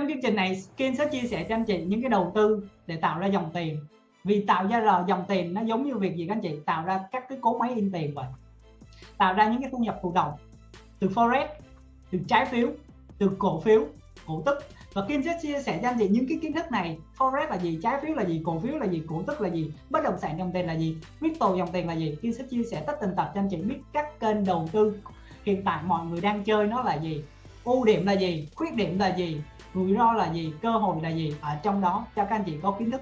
trong chương trình này, Kim sẽ chia sẻ cho anh chị những cái đầu tư để tạo ra dòng tiền. Vì tạo ra là dòng tiền nó giống như việc gì các anh chị? Tạo ra các cái cố máy in tiền vậy. Tạo ra những cái thu nhập thụ động từ forex, từ trái phiếu, từ cổ phiếu, cổ tức. Và Kim sẽ chia sẻ cho anh chị những cái kiến thức này. Forex là gì? Trái phiếu là gì? Cổ phiếu là gì? Cổ tức là gì? Bất động sản dòng tiền là gì? Crypto dòng tiền là gì? Kim sẽ chia sẻ tất tần tật cho anh chị biết các kênh đầu tư. Hiện tại mọi người đang chơi nó là gì? Ưu điểm là gì? Khuyết điểm là gì? Rủi ro là gì? Cơ hội là gì? Ở trong đó, cho các anh chị có kiến thức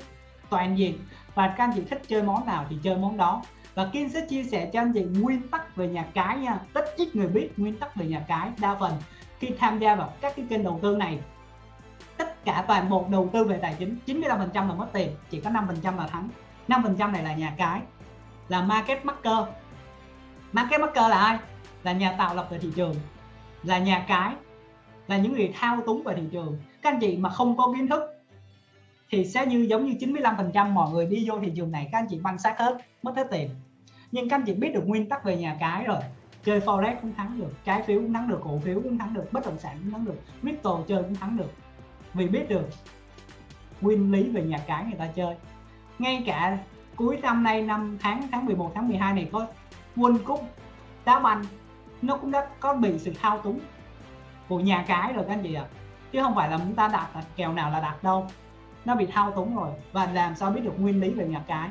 toàn diện. Và các anh chị thích chơi món nào thì chơi món đó. Và Kim sẽ chia sẻ cho anh chị nguyên tắc về nhà cái nha. Rất ít người biết nguyên tắc về nhà cái đa phần khi tham gia vào các cái kênh đầu tư này. Tất cả toàn bộ đầu tư về tài chính 95 phần trăm là mất tiền, chỉ có 5 phần trăm là thắng. 5 phần trăm này là nhà cái, là market maker. Market maker là ai? Là nhà tạo lập về thị trường. Là nhà cái là những người thao túng về thị trường. Các anh chị mà không có kiến thức thì sẽ như giống như 95 phần trăm mọi người đi vô thị trường này, các anh chị băng sát hết, mất hết tiền. Nhưng các anh chị biết được nguyên tắc về nhà cái rồi. Chơi forex cũng thắng được, trái phiếu cũng thắng được, cổ phiếu cũng thắng được, bất động sản cũng thắng được, crypto chơi cũng thắng được. Vì biết được nguyên lý về nhà cái người ta chơi. Ngay cả cuối năm nay, năm tháng tháng 11 tháng 12 này có World Cup đá banh, nó cũng đã có bị sự thao túng của nhà cái rồi các anh chị ạ. À. chứ không phải là chúng ta đặt, là kèo nào là đặt đâu. Nó bị thao túng rồi. Và làm sao biết được nguyên lý về nhà cái?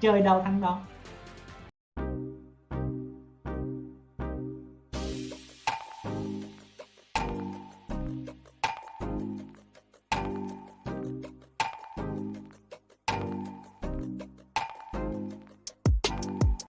Chơi đâu thắng đâu